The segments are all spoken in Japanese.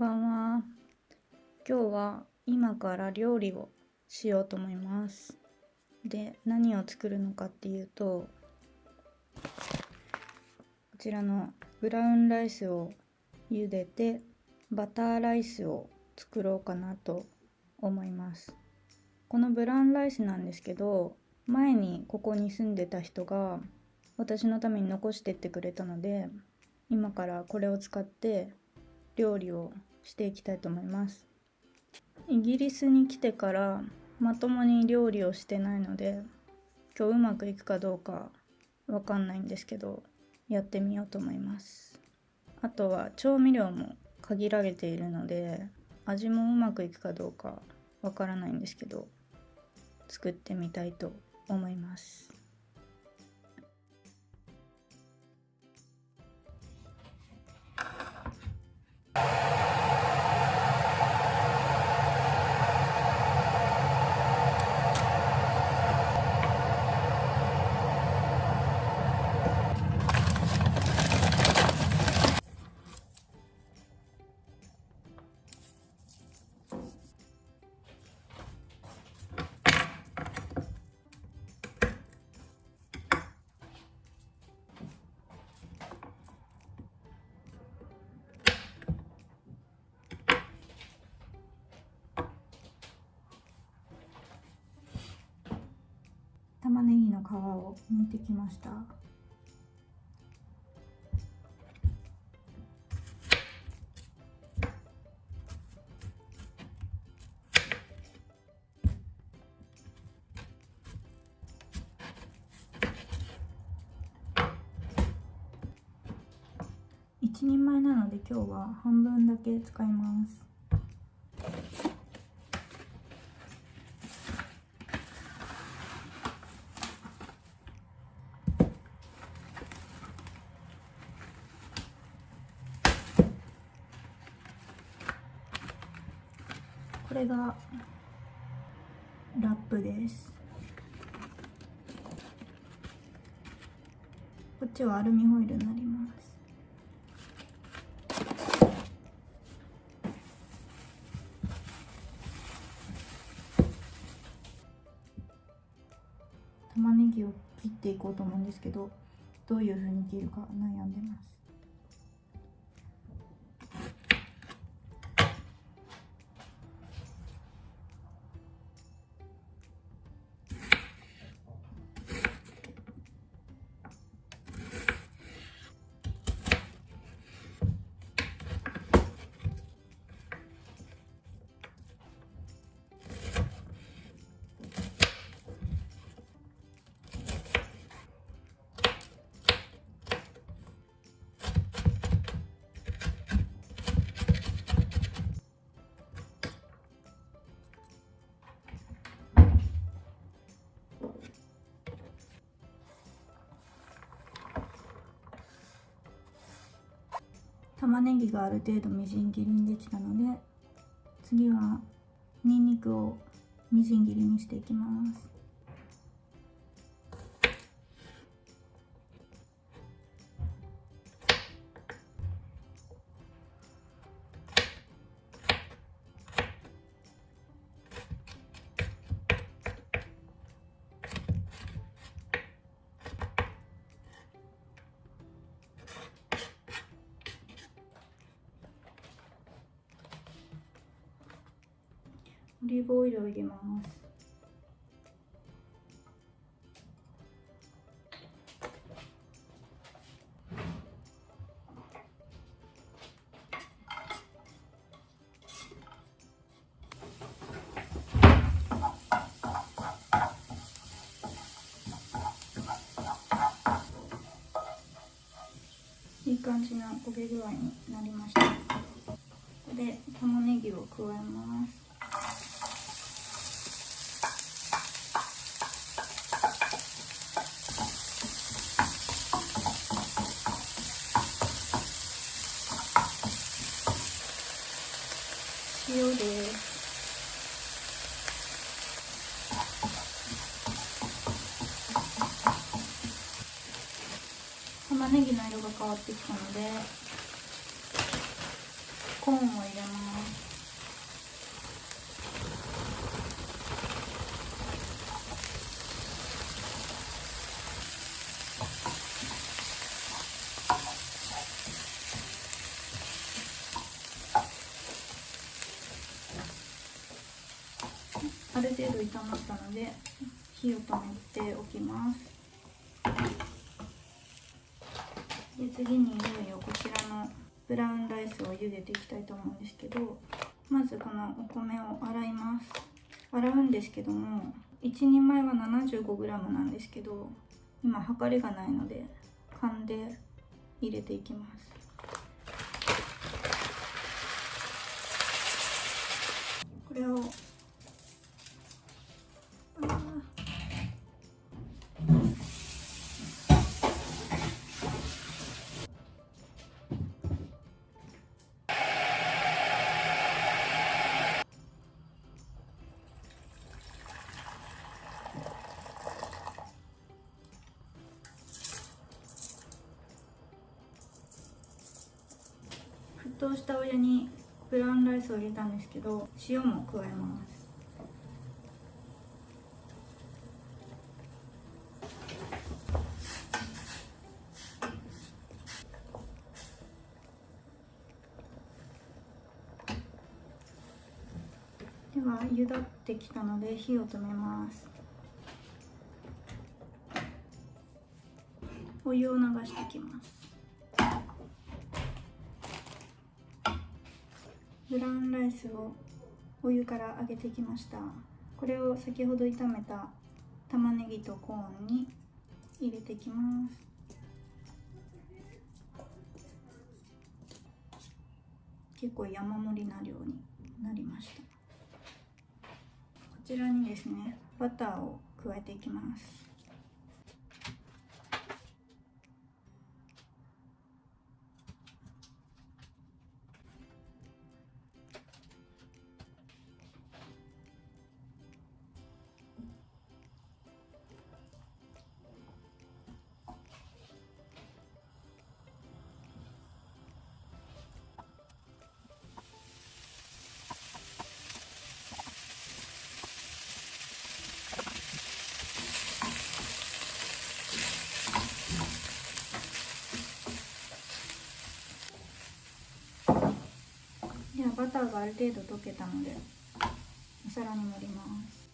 んばんは。今日は今から料理をしようと思います。で、何を作るのかっていうと、こちらのブラウンライスを茹でてバターライスを作ろうかなと思います。このブラウンライスなんですけど、前にここに住んでた人が私のために残してってくれたので、今からこれを使って料理をしていきたいと思います。イギリスに来てからまともに料理をしてないので今日うまくいくかどうかわかんないんですけどやってみようと思います。あとは調味料も限られているので味もうまくいくかどうかわからないんですけど作ってみたいと思います。玉ねぎの皮を剥いてきました。1人前なので今日は半分だけ使います。これがラップです。こっちはアルミホイルになります。玉ねぎを切っていこうと思うんですけどどういうふうに切るか悩んでます。玉ねぎがある程度みじん切りにできたので次はにんにくをみじん切りにしていきます。オリーブオイルを入れます。いい感じの焦げ具合になりました。ここで玉ねぎを加えます。塩です。玉ねぎの色が変わってきたのでコーンを入れますある程度炒まったので火を止めておきます。で次にいよいよこちらのブラウンライスを茹でていきたいと思うんですけどまずこのお米を洗います。洗うんですけども1人前は 75g なんですけど今測りがないので勘で入れていきます。これを沸騰したお湯にブラウンライスを入れたんですけど塩も加えます。では茹だってきたので火を止めます。お湯を流していきます。ブラウンライスをお湯から揚げてきました。これを先ほど炒めた玉ねぎとコーンに入れていきます。結構山盛りな量になりました。こちらにですねバターを加えていきます。バターがある程度溶けたのでお皿に盛ります。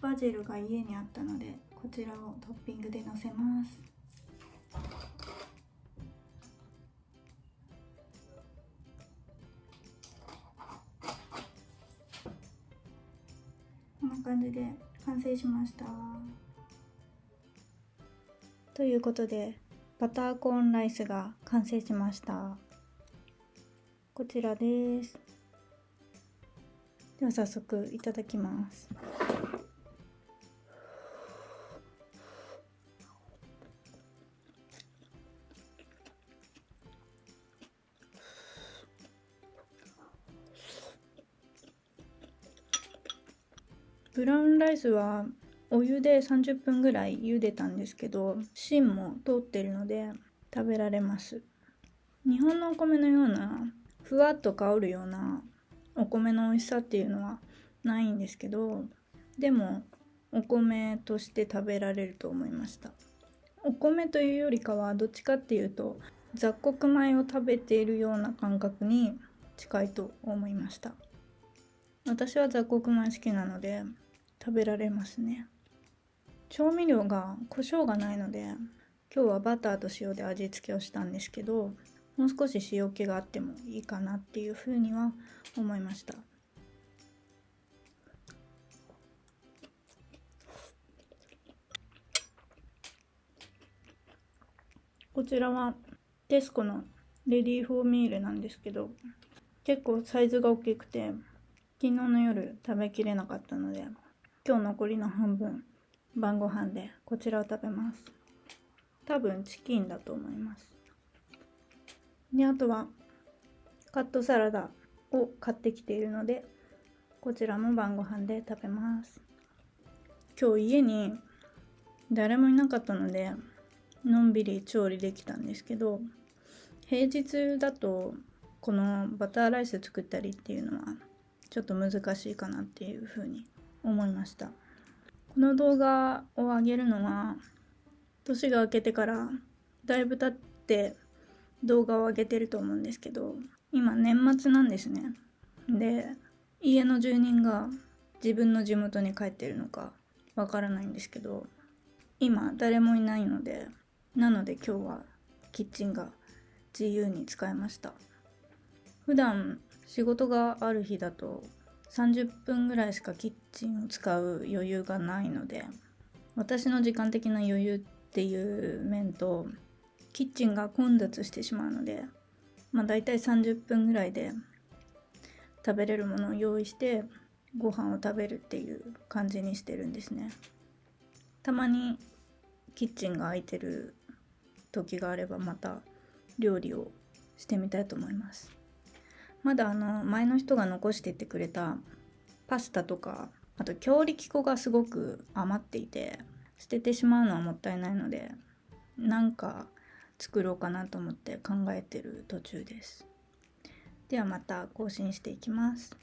バジルが家にあったのでこちらをトッピングでのせます。こんな感じで完成しました。ということでバターコーンライスが完成しました。こちらです。では早速いただきます。ブラウンライスはお湯で30分ぐらい茹でたんですけど芯も通ってるので食べられます。日本のお米のようなふわっと香るようなお米の美味しさっていうのはないんですけどでもお米として食べられると思いました。お米というよりかはどっちかっていうと雑穀米を食べているような感覚に近いと思いました。私は雑穀米好きなので食べられますね。調味料が胡椒がないので今日はバターと塩で味付けをしたんですけどもう少し塩気があってもいいかなっていうふうには思いました。こちらはテスコのレディーフォーミールなんですけど結構サイズが大きくて昨日の夜食べきれなかったので今日残りの半分晩ご飯でこちらを食べます。多分チキンだと思います。であとはカットサラダを買ってきているのでこちらも晩ご飯で食べます。今日家に誰もいなかったのでのんびり調理できたんですけど平日だとこのバターライス作ったりっていうのはちょっと難しいかなっていうふうに思いました。この動画を上げるのは年が明けてからだいぶ経って動画を上げてると思うんですけど今年末なんですね。で家の住人が自分の地元に帰ってるのかわからないんですけど今誰もいないのでなので今日はキッチンが自由に使えました。普段仕事がある日だと30分ぐらいしかキッチンを使う余裕がないので私の時間的な余裕っていう面とキッチンが混雑してしまうのでまあ大体30分ぐらいで食べれるものを用意してご飯を食べるっていう感じにしてるんですね。たまにキッチンが空いてる時があればまた料理をしてみたいと思います。まだあの前の人が残してってくれたパスタとかあと強力粉がすごく余っていて捨ててしまうのはもったいないのでなんか作ろうかなと思って考えてる途中です。ではまた更新していきます。